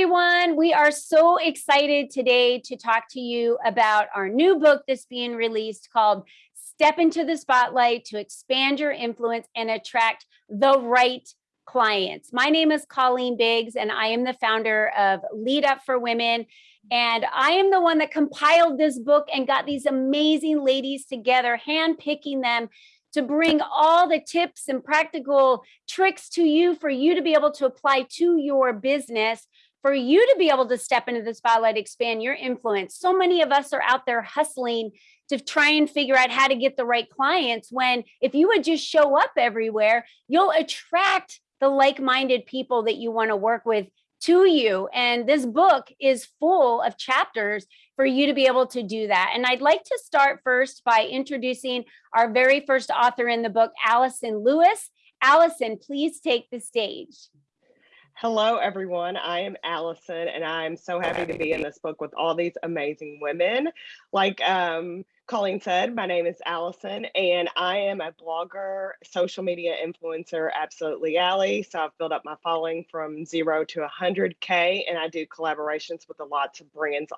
everyone. We are so excited today to talk to you about our new book that's being released called Step into the Spotlight to Expand Your Influence and Attract the Right Clients. My name is Colleen Biggs, and I am the founder of Lead Up for Women. And I am the one that compiled this book and got these amazing ladies together, handpicking them to bring all the tips and practical tricks to you for you to be able to apply to your business for you to be able to step into the spotlight, expand your influence. So many of us are out there hustling to try and figure out how to get the right clients when if you would just show up everywhere, you'll attract the like-minded people that you want to work with to you. And this book is full of chapters for you to be able to do that. And I'd like to start first by introducing our very first author in the book, Allison Lewis. Allison, please take the stage. Hello, everyone. I am Allison, and I'm so happy to be in this book with all these amazing women. Like um, Colleen said, my name is Allison, and I am a blogger, social media influencer, absolutely Allie. So I've built up my following from zero to 100K, and I do collaborations with a lots of brands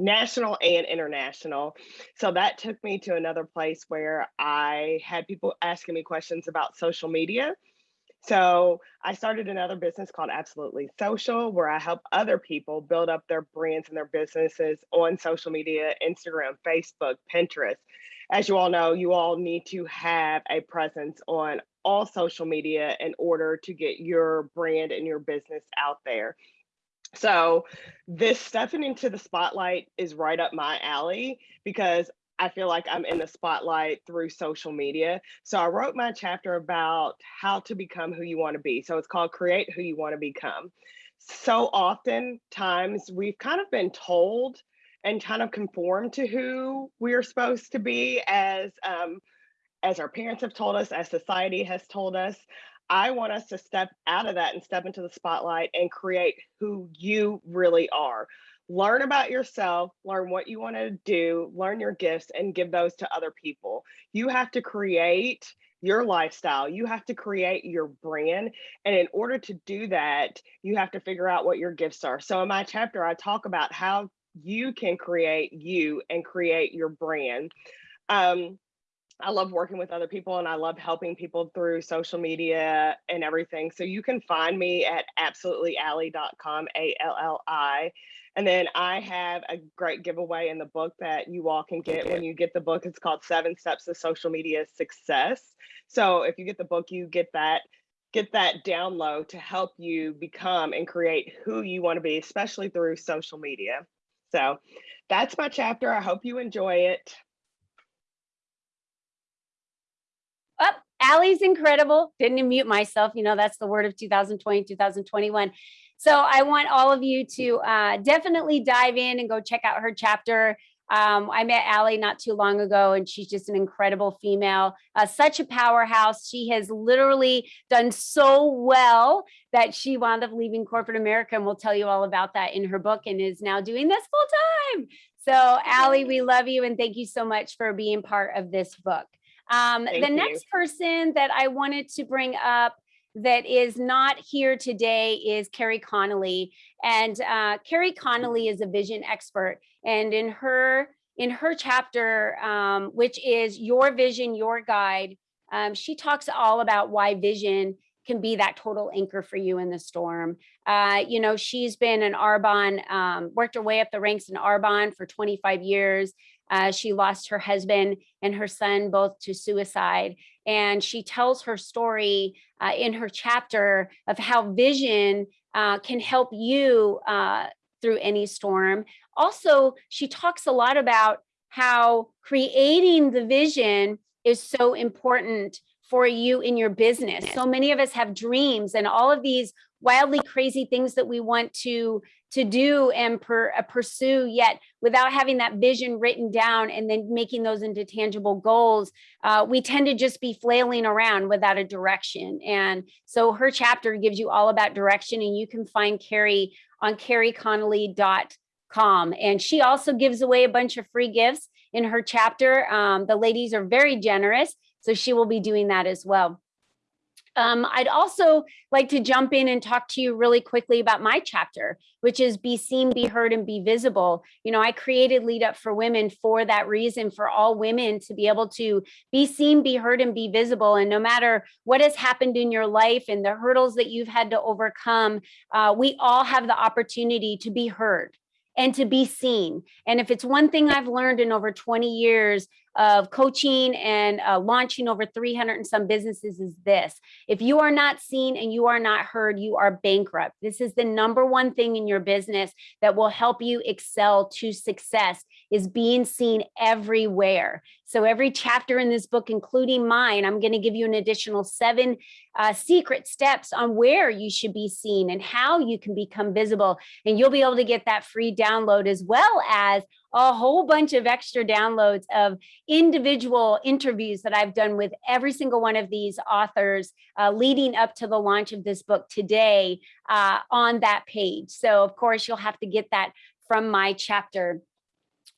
national and international. So that took me to another place where I had people asking me questions about social media. So I started another business called Absolutely Social, where I help other people build up their brands and their businesses on social media, Instagram, Facebook, Pinterest. As you all know, you all need to have a presence on all social media in order to get your brand and your business out there. So this stepping into the spotlight is right up my alley because I feel like I'm in the spotlight through social media. So I wrote my chapter about how to become who you want to be. So it's called Create Who You Want to Become. So often times we've kind of been told and kind of conform to who we're supposed to be as um, as our parents have told us, as society has told us. I want us to step out of that and step into the spotlight and create who you really are learn about yourself, learn what you want to do, learn your gifts, and give those to other people. You have to create your lifestyle. You have to create your brand. And in order to do that, you have to figure out what your gifts are. So in my chapter, I talk about how you can create you and create your brand. Um, I love working with other people and I love helping people through social media and everything. So you can find me at absolutelyallie.com, A L L I. And then I have a great giveaway in the book that you all can get when you get the book. It's called Seven Steps to Social Media Success. So if you get the book, you get that get that download to help you become and create who you want to be, especially through social media. So that's my chapter. I hope you enjoy it. Up, oh, Allie's incredible. Didn't mute myself. You know, that's the word of 2020, 2021. So I want all of you to uh, definitely dive in and go check out her chapter. Um, I met Allie not too long ago, and she's just an incredible female, uh, such a powerhouse. She has literally done so well that she wound up leaving corporate America, and we'll tell you all about that in her book and is now doing this full time. So Allie, we love you, and thank you so much for being part of this book. Um, the you. next person that I wanted to bring up that is not here today is Carrie Connolly. And uh, Carrie Connolly is a vision expert. And in her in her chapter, um, which is Your Vision, Your Guide, um, she talks all about why vision can be that total anchor for you in the storm. Uh, you know, she's been an Arbonne, um, worked her way up the ranks in Arbonne for 25 years. Uh, she lost her husband and her son both to suicide. And she tells her story uh, in her chapter of how vision uh, can help you uh, through any storm. Also, she talks a lot about how creating the vision is so important for you in your business. So many of us have dreams and all of these wildly crazy things that we want to to do and per, uh, pursue yet without having that vision written down and then making those into tangible goals uh, we tend to just be flailing around without a direction. And so her chapter gives you all about direction and you can find carrie on carrieconnolly.com and she also gives away a bunch of free gifts in her chapter. Um, the ladies are very generous so she will be doing that as well Um, I'd also like to jump in and talk to you really quickly about my chapter, which is be seen, be heard, and be visible. You know, I created Lead Up for Women for that reason, for all women to be able to be seen, be heard, and be visible. And no matter what has happened in your life and the hurdles that you've had to overcome, uh, we all have the opportunity to be heard and to be seen. And if it's one thing I've learned in over 20 years of coaching and uh, launching over 300 and some businesses is this. If you are not seen and you are not heard, you are bankrupt. This is the number one thing in your business that will help you excel to success is being seen everywhere. So every chapter in this book, including mine, I'm going to give you an additional seven uh, secret steps on where you should be seen and how you can become visible. And you'll be able to get that free download as well as a whole bunch of extra downloads of individual interviews that I've done with every single one of these authors uh, leading up to the launch of this book today uh, on that page. So of course, you'll have to get that from my chapter.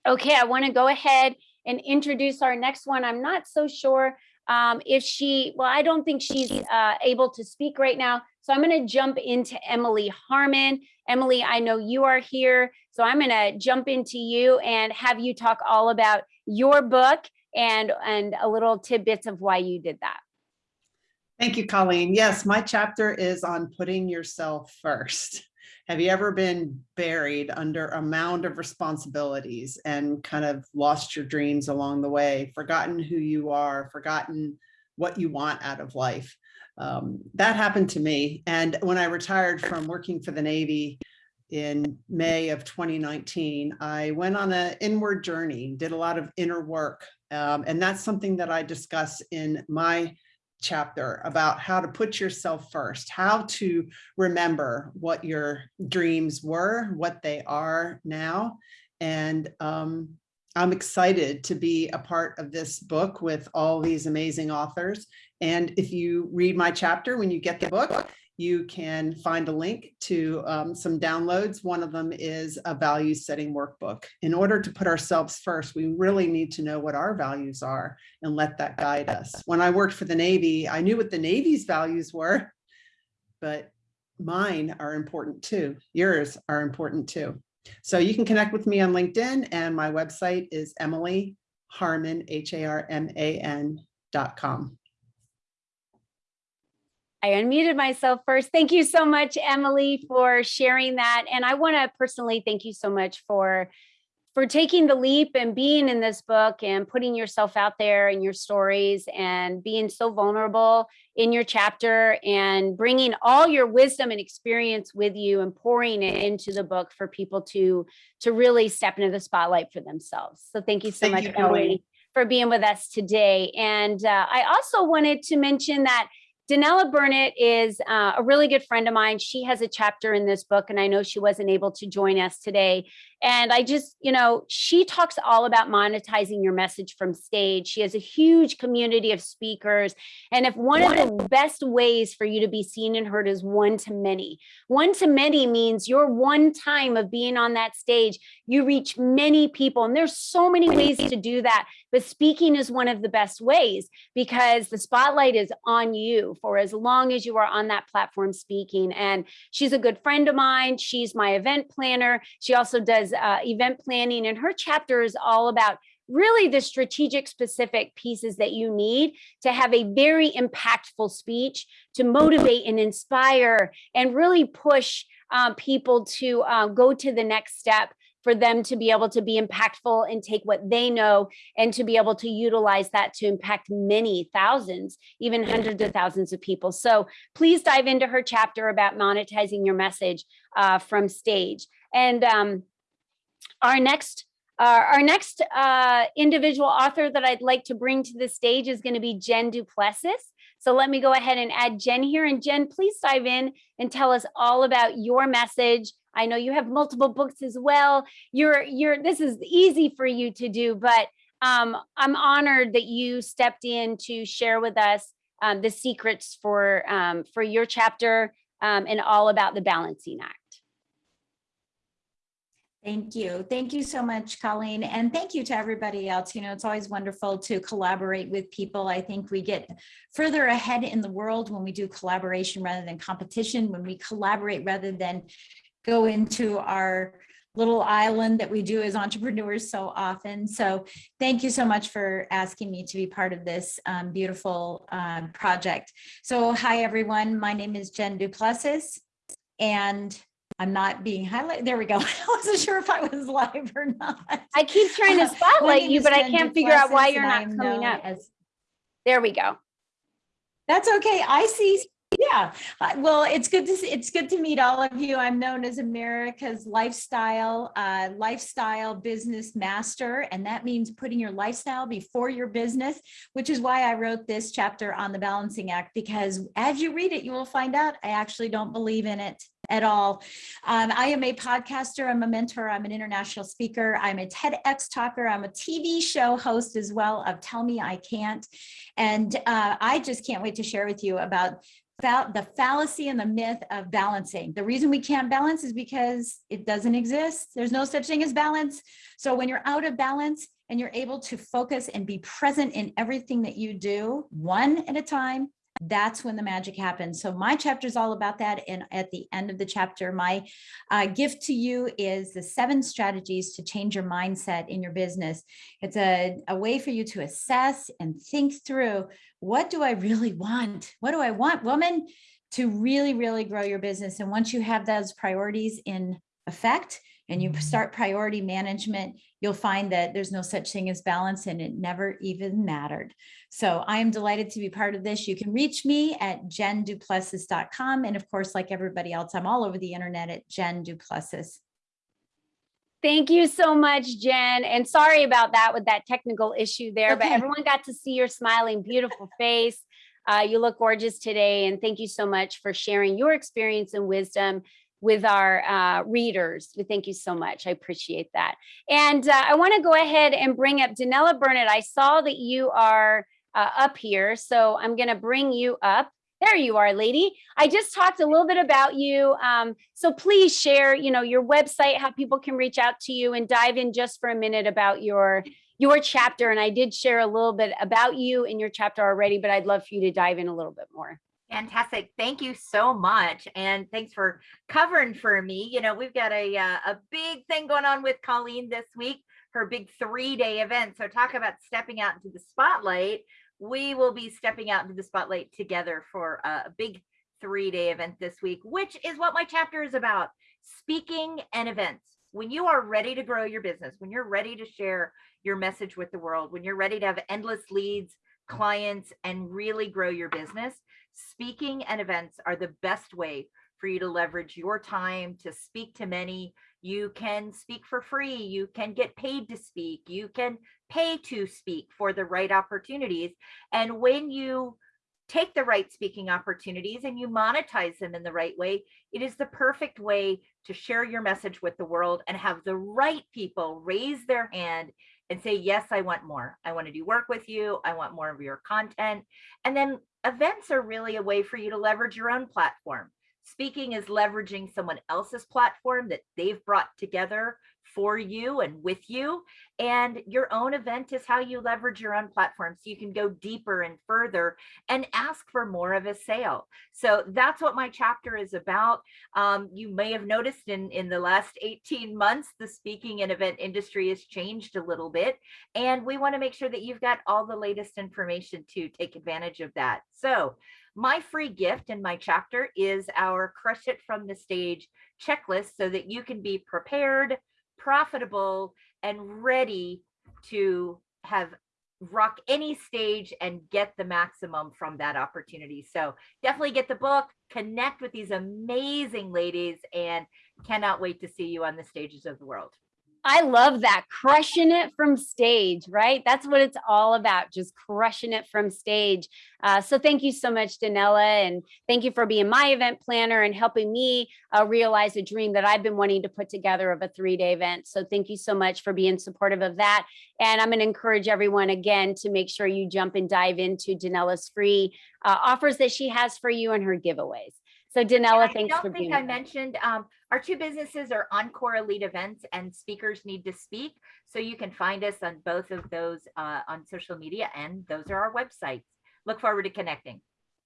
Okay, I wanna go ahead and introduce our next one. I'm not so sure um, if she, well, I don't think she's uh, able to speak right now. So I'm going to jump into Emily Harman. Emily, I know you are here. So I'm going to jump into you and have you talk all about your book and, and a little tidbits of why you did that. Thank you, Colleen. Yes, my chapter is on putting yourself first. Have you ever been buried under a mound of responsibilities and kind of lost your dreams along the way, forgotten who you are, forgotten what you want out of life? Um, that happened to me. And when I retired from working for the Navy in May of 2019, I went on an inward journey, did a lot of inner work. Um, and that's something that I discuss in my chapter about how to put yourself first, how to remember what your dreams were, what they are now. And um, I'm excited to be a part of this book with all these amazing authors. And if you read my chapter, when you get the book, you can find a link to um, some downloads. One of them is a value setting workbook. In order to put ourselves first, we really need to know what our values are and let that guide us. When I worked for the Navy, I knew what the Navy's values were, but mine are important too. Yours are important too. So you can connect with me on LinkedIn and my website is Emily Harman, H-A-R-M-A-N dot com. I unmuted myself first. Thank you so much, Emily, for sharing that. And I want to personally thank you so much for for taking the leap and being in this book and putting yourself out there and your stories and being so vulnerable in your chapter and bringing all your wisdom and experience with you and pouring it into the book for people to to really step into the spotlight for themselves. So thank you so Thank much, you, Emily, for being with us today. And uh, I also wanted to mention that Danella Burnett is uh, a really good friend of mine. She has a chapter in this book, and I know she wasn't able to join us today. And I just, you know, she talks all about monetizing your message from stage. She has a huge community of speakers. And if one of the best ways for you to be seen and heard is one to many, one to many means your one time of being on that stage, you reach many people. And there's so many ways to do that. But speaking is one of the best ways because the spotlight is on you for as long as you are on that platform speaking. And she's a good friend of mine. She's my event planner. She also does uh, event planning, and her chapter is all about really the strategic specific pieces that you need to have a very impactful speech to motivate and inspire and really push um, people to uh, go to the next step for them to be able to be impactful and take what they know and to be able to utilize that to impact many thousands, even hundreds of thousands of people. So please dive into her chapter about monetizing your message uh, from stage. And um, our next uh, our next uh, individual author that I'd like to bring to the stage is going to be Jen Duplessis. So let me go ahead and add Jen here. And Jen, please dive in and tell us all about your message. I know you have multiple books as well. You're, you're, this is easy for you to do, but um, I'm honored that you stepped in to share with us um, the secrets for, um, for your chapter um, and all about the Balancing Act. Thank you. Thank you so much, Colleen. And thank you to everybody else. You know, it's always wonderful to collaborate with people. I think we get further ahead in the world when we do collaboration rather than competition, when we collaborate rather than go into our little island that we do as entrepreneurs so often. So thank you so much for asking me to be part of this um, beautiful um, project. So hi, everyone. My name is Jen Duplessis and I'm not being highlighted. There we go. I wasn't sure if I was live or not. I keep trying to Uh, spotlight name you, but I can't figure out why you're not coming up. as- There we go. That's okay. I see. Yeah. Uh, Well, it's good to, see- it's good to meet all of you. I'm known as America's lifestyle, uh, lifestyle business master. And that means putting your lifestyle before your business, which is why I wrote this chapter on the balancing act, because as you read it, you will find out I actually don't believe in it at all. Um, I am a podcaster, I'm a mentor, I'm an international speaker, I'm a TEDx talker, I'm a TV show host as well of Tell Me I Can't. And uh, I just can't wait to share with you about the fallacy and the myth of balancing. The reason we can't balance is because it doesn't exist. There's no such thing as balance. So when you're out of balance and you're able to focus and be present in everything that you do, one at a time, that's when the magic happens. So my chapter is all about that. And at the end of the chapter, my uh, gift to you is the seven strategies to change your mindset in your business. It's a, a way for you to assess and think through what do I really want? What do I want, woman? To really, really grow your business. And once you have those priorities in effect and you start priority management, you'll find that there's no such thing as balance and it never even mattered. So I am delighted to be part of this. You can reach me at jenduplessis.com. And of course, like everybody else, I'm all over the internet at Jen Duplessis. Thank you so much, Jen. And sorry about that with that technical issue there, but everyone got to see your smiling, beautiful face. Uh, you look gorgeous today. And thank you so much for sharing your experience and wisdom with our uh, readers. We thank you so much. I appreciate that. And uh, I want to go ahead and bring up Danella Burnett. I saw that you are uh, up here, so I'm going to bring you up. There you are, lady. I just talked a little bit about you. Um, so please share, you know, your website, how people can reach out to you and dive in just for a minute about your your chapter. And I did share a little bit about you in your chapter already, but I'd love for you to dive in a little bit more. Fantastic. Thank you so much. And thanks for covering for me. You know, we've got a, uh, a big thing going on with Colleen this week, her big three day event. So talk about stepping out into the spotlight. We will be stepping out into the spotlight together for a big three day event this week, which is what my chapter is about speaking and events. When you are ready to grow your business, when you're ready to share your message with the world, when you're ready to have endless leads, clients, and really grow your business, speaking and events are the best way for you to leverage your time to speak to many. You can speak for free. You can get paid to speak. You can pay to speak for the right opportunities. And when you take the right speaking opportunities and you monetize them in the right way, it is the perfect way to share your message with the world and have the right people raise their hand and say, yes, I want more. I want to do work with you. I want more of your content. And then events are really a way for you to leverage your own platform. Speaking is leveraging someone else's platform that they've brought together for you and with you. And your own event is how you leverage your own platform. So you can go deeper and further and ask for more of a sale. So that's what my chapter is about. Um, you may have noticed in, in the last 18 months, the speaking and event industry has changed a little bit. And we want to make sure that you've got all the latest information to take advantage of that. So my free gift in my chapter is our crush it from the stage checklist so that you can be prepared, profitable, and ready to have rock any stage and get the maximum from that opportunity. So definitely get the book, connect with these amazing ladies, and cannot wait to see you on the stages of the world. I love that crushing it from stage, right? That's what it's all about, just crushing it from stage. Uh, so thank you so much, Danella, and thank you for being my event planner and helping me uh, realize a dream that I've been wanting to put together of a three-day event. So thank you so much for being supportive of that. And I'm going to encourage everyone again to make sure you jump and dive into Danella's free uh, offers that she has for you and her giveaways. So Danella, I thanks for don't think I mentioned, um, our two businesses are Encore Elite Events and Speakers Need to Speak. So you can find us on both of those, uh, on social media and those are our websites. Look forward to connecting.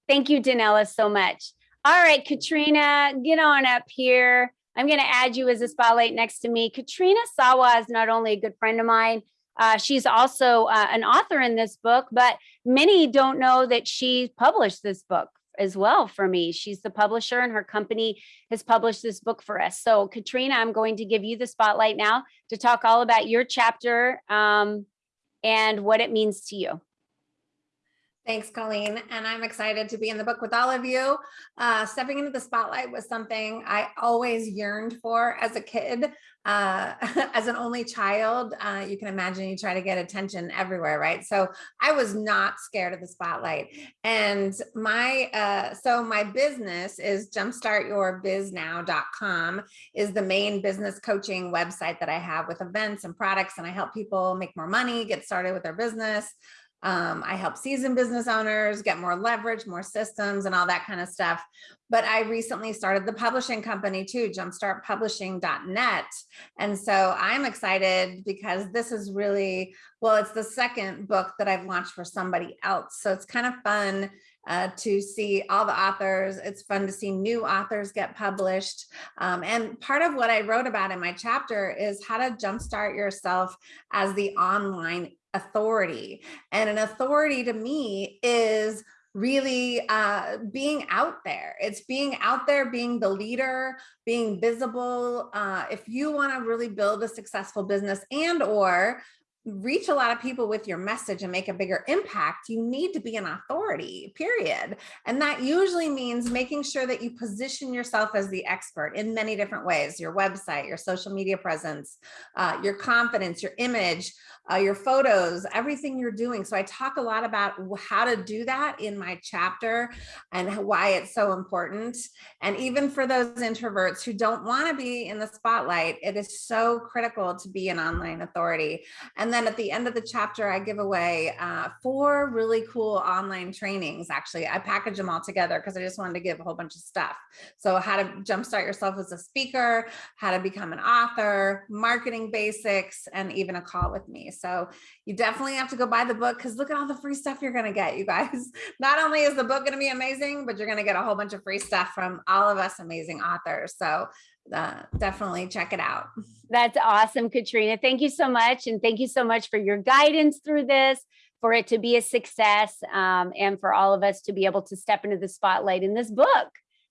Thank you, Danella, so much. All right, Katrina, get on up here. I'm going to add you as a spotlight next to me. Katrina Sawa is not only a good friend of mine, uh, she's also uh, an author in this book, but many don't know that she published this book as well for me. She's the publisher and her company has published this book for us. So Katrina, I'm going to give you the spotlight now to talk all about your chapter um, and what it means to you. Thanks, Colleen. And I'm excited to be in the book with all of you. Uh, stepping into the spotlight was something I always yearned for as a kid. Uh, as an only child, uh, you can imagine you try to get attention everywhere, right? So I was not scared of the spotlight. And my, uh, so my business is jumpstartyourbiznow.com is the main business coaching website that I have with events and products. And I help people make more money, get started with their business. Um, I help seasoned business owners get more leverage, more systems and all that kind of stuff. But I recently started the publishing company too, jumpstartpublishing.net. And so I'm excited because this is really, well, it's the second book that I've launched for somebody else. So it's kind of fun uh, to see all the authors. It's fun to see new authors get published. Um, and part of what I wrote about in my chapter is how to jumpstart yourself as the online authority. And an authority to me is really uh, being out there. It's being out there, being the leader, being visible. Uh, if you want to really build a successful business and or reach a lot of people with your message and make a bigger impact, you need to be an authority, period. And that usually means making sure that you position yourself as the expert in many different ways, your website, your social media presence, uh, your confidence, your image, uh, your photos, everything you're doing. So I talk a lot about how to do that in my chapter and why it's so important. And even for those introverts who don't want to be in the spotlight, it is so critical to be an online authority. And then at the end of the chapter, I give away uh, four really cool online trainings. Actually, I package them all together because I just wanted to give a whole bunch of stuff. So how to jumpstart yourself as a speaker, how to become an author, marketing basics, and even a call with me. So you definitely have to go buy the book because look at all the free stuff you're going to get, you guys. Not only is the book going to be amazing, but you're going to get a whole bunch of free stuff from all of us amazing authors. So uh, definitely check it out. That's awesome, Katrina. Thank you so much. And thank you so much for your guidance through this, for it to be a success, um, and for all of us to be able to step into the spotlight in this book.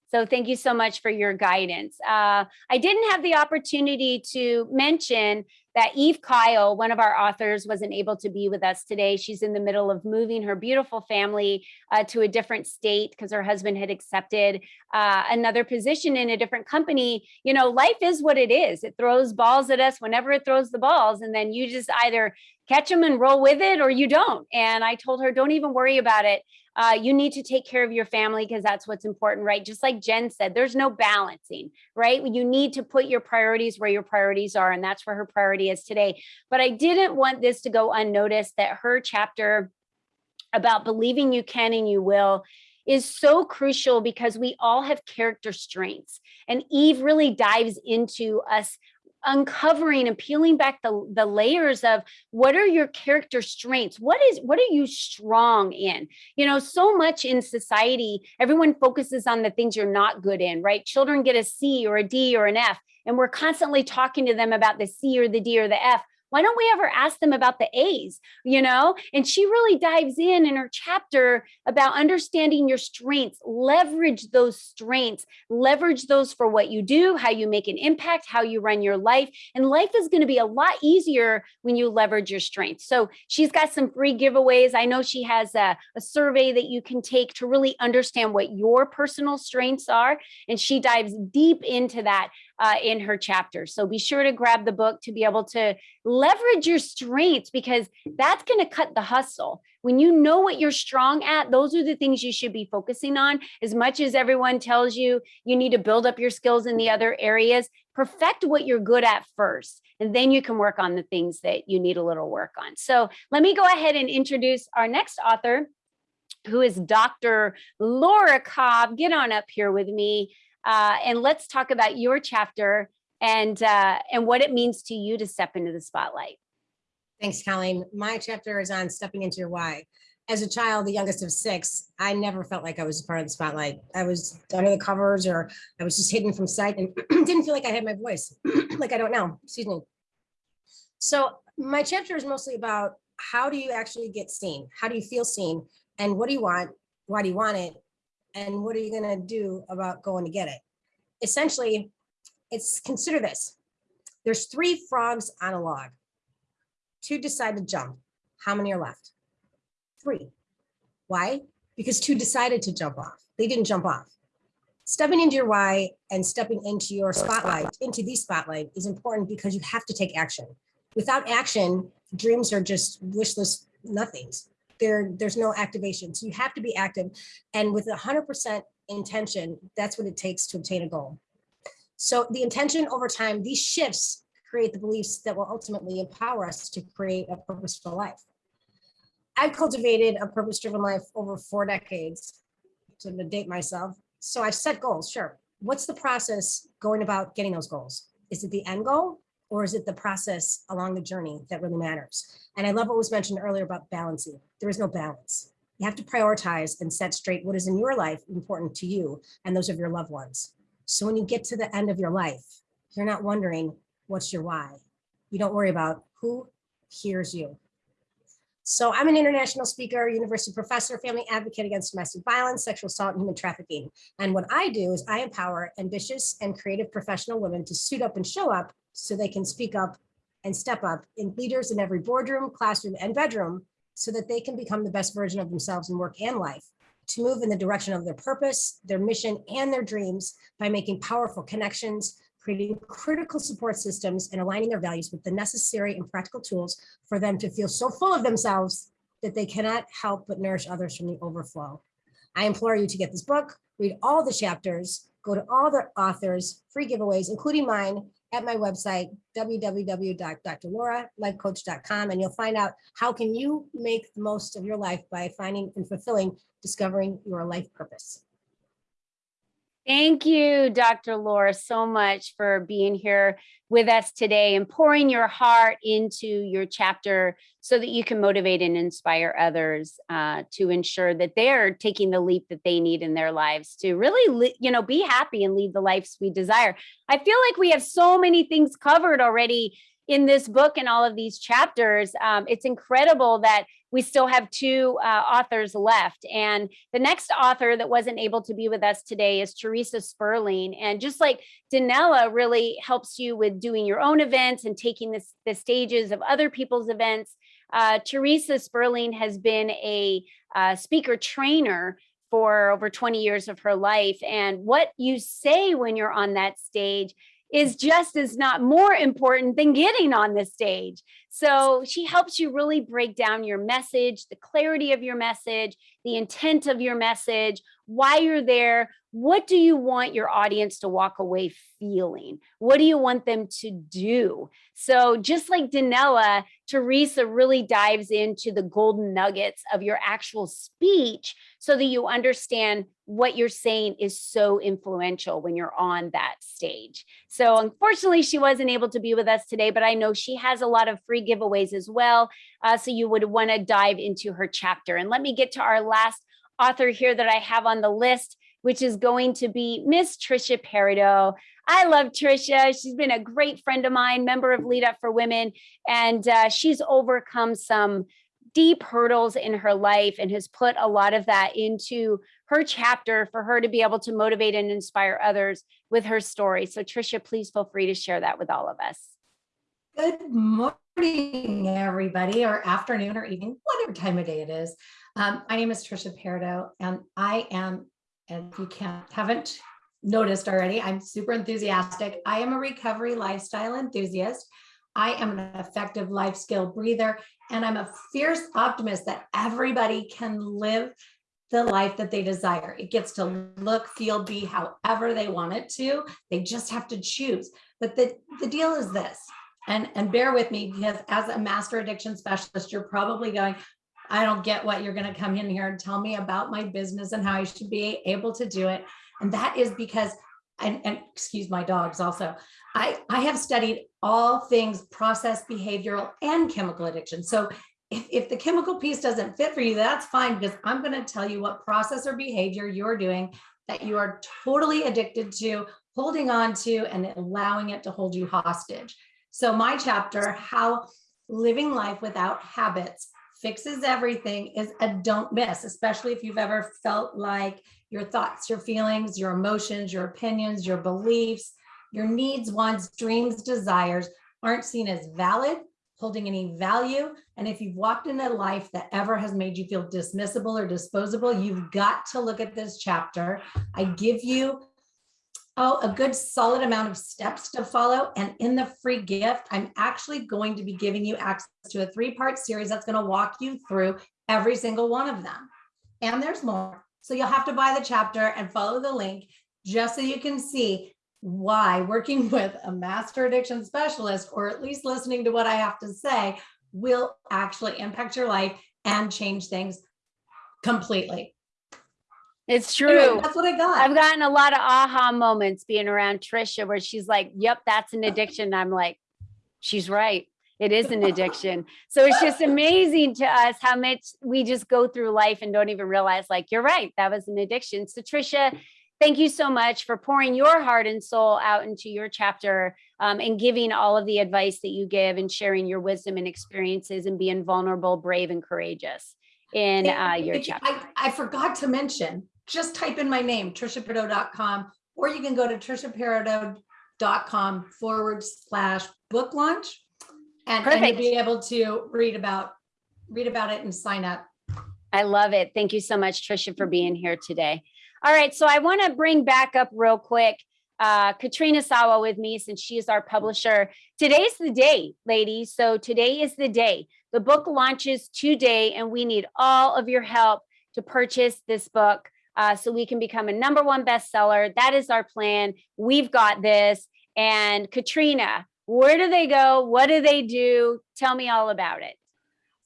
So thank you so much for your guidance. Uh, I didn't have the opportunity to mention that Eve Kyle, one of our authors, wasn't able to be with us today. She's in the middle of moving her beautiful family uh, to a different state because her husband had accepted uh, another position in a different company. You know, life is what it is. It throws balls at us whenever it throws the balls, and then you just either catch them and roll with it or you don't. And I told her, don't even worry about it. Uh, you need to take care of your family because that's what's important, right? Just like Jen said, there's no balancing, right? You need to put your priorities where your priorities are, and that's where her priority is today. But I didn't want this to go unnoticed that her chapter about believing you can and you will is so crucial because we all have character strengths. And Eve really dives into us uncovering and peeling back the, the layers of what are your character strengths? What is what are you strong in? You know so much in society everyone focuses on the things you're not good in right? Children get a c or a d or an f and we're constantly talking to them about the c or the d or the f why don't we ever ask them about the A's, you know? And she really dives in in her chapter about understanding your strengths, leverage those strengths, leverage those for what you do, how you make an impact, how you run your life. And life is going to be a lot easier when you leverage your strengths. So she's got some free giveaways. I know she has a, a survey that you can take to really understand what your personal strengths are. And she dives deep into that uh, in her chapter. So be sure to grab the book to be able to leverage your strengths because that's going to cut the hustle. When you know what you're strong at, those are the things you should be focusing on. As much as everyone tells you you need to build up your skills in the other areas, perfect what you're good at first, and then you can work on the things that you need a little work on. So let me go ahead and introduce our next author. who is Dr. Laura Cobb. Get on up here with me, uh, and let's talk about your chapter and uh, and what it means to you to step into the spotlight. Thanks, Colleen. My chapter is on stepping into your why. As a child, the youngest of six, I never felt like I was part of the spotlight. I was under the covers or I was just hidden from sight and didn't feel like I had my voice, like I don't know, excuse me. So my chapter is mostly about how do you actually get seen? How do you feel seen? And what do you want? Why do you want it? And what are you gonna do about going to get it? Essentially, it's consider this. There's three frogs on a log. Two decide to jump. How many are left? Three. Why? Because two decided to jump off. They didn't jump off. Stepping into your why and stepping into your spotlight, into the spotlight is important because you have to take action. Without action, dreams are just wishless nothings. There, there's no activation. So you have to be active. And with 100% intention, that's what it takes to obtain a goal. So the intention over time, these shifts create the beliefs that will ultimately empower us to create a purposeful life. I've cultivated a purpose-driven life over four decades to date myself. So I've set goals, sure. What's the process going about getting those goals? Is it the end goal or is it the process along the journey that really matters? And I love what was mentioned earlier about balancing. There is no balance. You have to prioritize and set straight what is in your life important to you and those of your loved ones. So when you get to the end of your life, you're not wondering what's your why. You don't worry about who hears you. So I'm an international speaker, university professor, family advocate against domestic violence, sexual assault, and human trafficking. And what I do is I empower ambitious and creative professional women to suit up and show up so they can speak up and step up in leaders in every boardroom, classroom, and bedroom so that they can become the best version of themselves in work and life to move in the direction of their purpose, their mission, and their dreams by making powerful connections, creating critical support systems and aligning their values with the necessary and practical tools for them to feel so full of themselves that they cannot help but nourish others from the overflow. I implore you to get this book, read all the chapters, go to all the authors, free giveaways, including mine at my website, www.drlauralifecoach.com, and you'll find out how can you make the most of your life by finding and fulfilling, discovering your life purpose. Thank you, Dr. Laura, so much for being here with us today and pouring your heart into your chapter so that you can motivate and inspire others uh, to ensure that they're taking the leap that they need in their lives to really, you know, be happy and lead the lives we desire. I feel like we have so many things covered already in this book and all of these chapters. Um, it's incredible that we still have two uh, authors left. And the next author that wasn't able to be with us today is Teresa Sperling. And just like Danella really helps you with doing your own events and taking this, the stages of other people's events, uh, Teresa Sperling has been a uh, speaker trainer for over 20 years of her life. And what you say when you're on that stage is just as not more important than getting on the stage. So she helps you really break down your message, the clarity of your message, the intent of your message, why you're there. What do you want your audience to walk away feeling? What do you want them to do? So just like Danella, Teresa really dives into the golden nuggets of your actual speech so that you understand what you're saying is so influential when you're on that stage. So unfortunately, she wasn't able to be with us today, but I know she has a lot of free giveaways as well. Uh, so you would want to dive into her chapter. And let me get to our last author here that I have on the list, which is going to be Miss Trisha Peridot. I love Trisha. She's been a great friend of mine, member of Lead Up for Women, and uh, she's overcome some deep hurdles in her life and has put a lot of that into her chapter for her to be able to motivate and inspire others with her story. So Trisha, please feel free to share that with all of us. Good morning, everybody, or afternoon or evening, whatever time of day it is. Um, my name is Trisha Peridot, and I am, and you can't haven't noticed already, I'm super enthusiastic. I am a recovery lifestyle enthusiast. I am an effective life skill breather, and I'm a fierce optimist that everybody can live the life that they desire. It gets to look, feel, be however they want it to. They just have to choose. But the, the deal is this, and, and bear with me because as a master addiction specialist, you're probably going, I don't get what you're going to come in here and tell me about my business and how I should be able to do it. And that is because, and, and excuse my dogs also, I, I have studied all things process, behavioral, and chemical addiction. So if, if the chemical piece doesn't fit for you, that's fine because I'm going to tell you what process or behavior you're doing that you are totally addicted to, holding on to, and allowing it to hold you hostage. So my chapter, how living life without habits fixes everything is a don't miss, especially if you've ever felt like your thoughts, your feelings, your emotions, your opinions, your beliefs, your needs, wants, dreams, desires aren't seen as valid, holding any value. And if you've walked in a life that ever has made you feel dismissible or disposable, you've got to look at this chapter. I give you oh, a good solid amount of steps to follow. And in the free gift, I'm actually going to be giving you access to a three-part series that's going to walk you through every single one of them. And there's more. So you'll have to buy the chapter and follow the link just so you can see why working with a master addiction specialist, or at least listening to what I have to say, will actually impact your life and change things completely. It's Anyway, true. That's what I got. I've gotten a lot of aha moments being around Trisha where she's like, yep, that's an addiction. I'm like, she's right. It is an addiction. So it's just amazing to us how much we just go through life and don't even realize like, you're right, that was an addiction. So Trisha, thank you so much for pouring your heart and soul out into your chapter um, and giving all of the advice that you give and sharing your wisdom and experiences and being vulnerable, brave and courageous in uh, your chapter. I, I forgot to mention, just type in my name, triciaperdo.com, or you can go to triciaperdo.com forward slash book launch. And, and Perfect. you'll be able to read about, read about it and sign up. I love it. Thank you so much, Trisha, for being here today. All right, so I want to bring back up real quick uh, Katrina Sawa with me since she is our publisher. Today's the day, ladies. So today is the day. The book launches today, and we need all of your help to purchase this book uh, so we can become a number one bestseller. That is our plan. We've got this. And Katrina, where do they go? What do they do? Tell me all about it.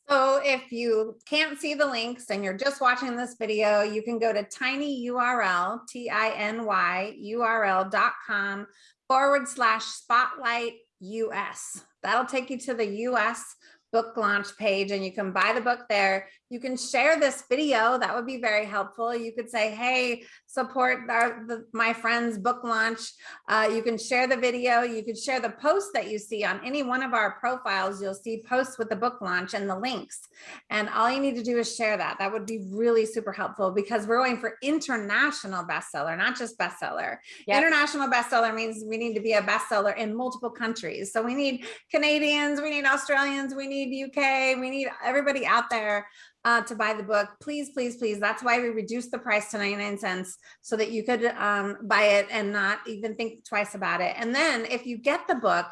So if you can't see the links and you're just watching this video, you can go to tinyurl, T-I-N-Y URL dot com forward slash spotlight US. That'll take you to the US book launch page and you can buy the book there. You can share this video. That would be very helpful. You could say, hey, support our, the, my friend's book launch. Uh, you can share the video. You could share the post that you see on any one of our profiles. You'll see posts with the book launch and the links. And all you need to do is share that. That would be really super helpful because we're going for international bestseller, not just bestseller. Yep. International bestseller means we need to be a bestseller in multiple countries. So we need Canadians, we need Australians, we need UK, we need everybody out there uh, to buy the book. Please, please, please. That's why we reduced the price to 99 cents so that you could um, buy it and not even think twice about it. And then if you get the book,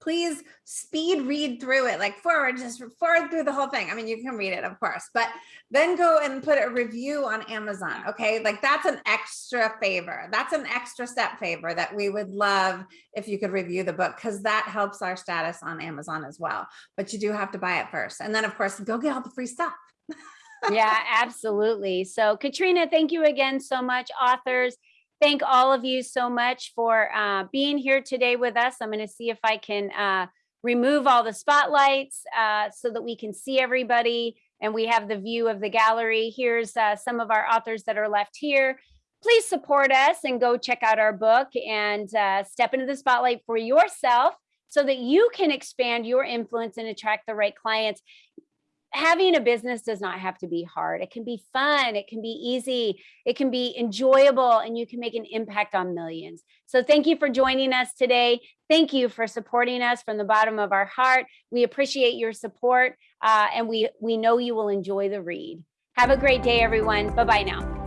please speed read through it, like forward, just forward through the whole thing. I mean, you can read it, of course, but then go and put a review on Amazon. Okay. Like that's an extra favor. That's an extra step favor that we would love if you could review the book because that helps our status on Amazon as well. But you do have to buy it first. And then of course, go get all the free stuff. Yeah, absolutely. So Katrina, thank you again so much. Authors, thank all of you so much for uh, being here today with us. I'm going to see if I can uh, remove all the spotlights uh, so that we can see everybody and we have the view of the gallery. Here's uh, some of our authors that are left here. Please support us and go check out our book and uh, step into the spotlight for yourself so that you can expand your influence and attract the right clients having a business does not have to be hard. It can be fun. It can be easy. It can be enjoyable and you can make an impact on millions. So thank you for joining us today. Thank you for supporting us from the bottom of our heart. We appreciate your support uh, and we, we know you will enjoy the read. Have a great day, everyone. Bye-bye now.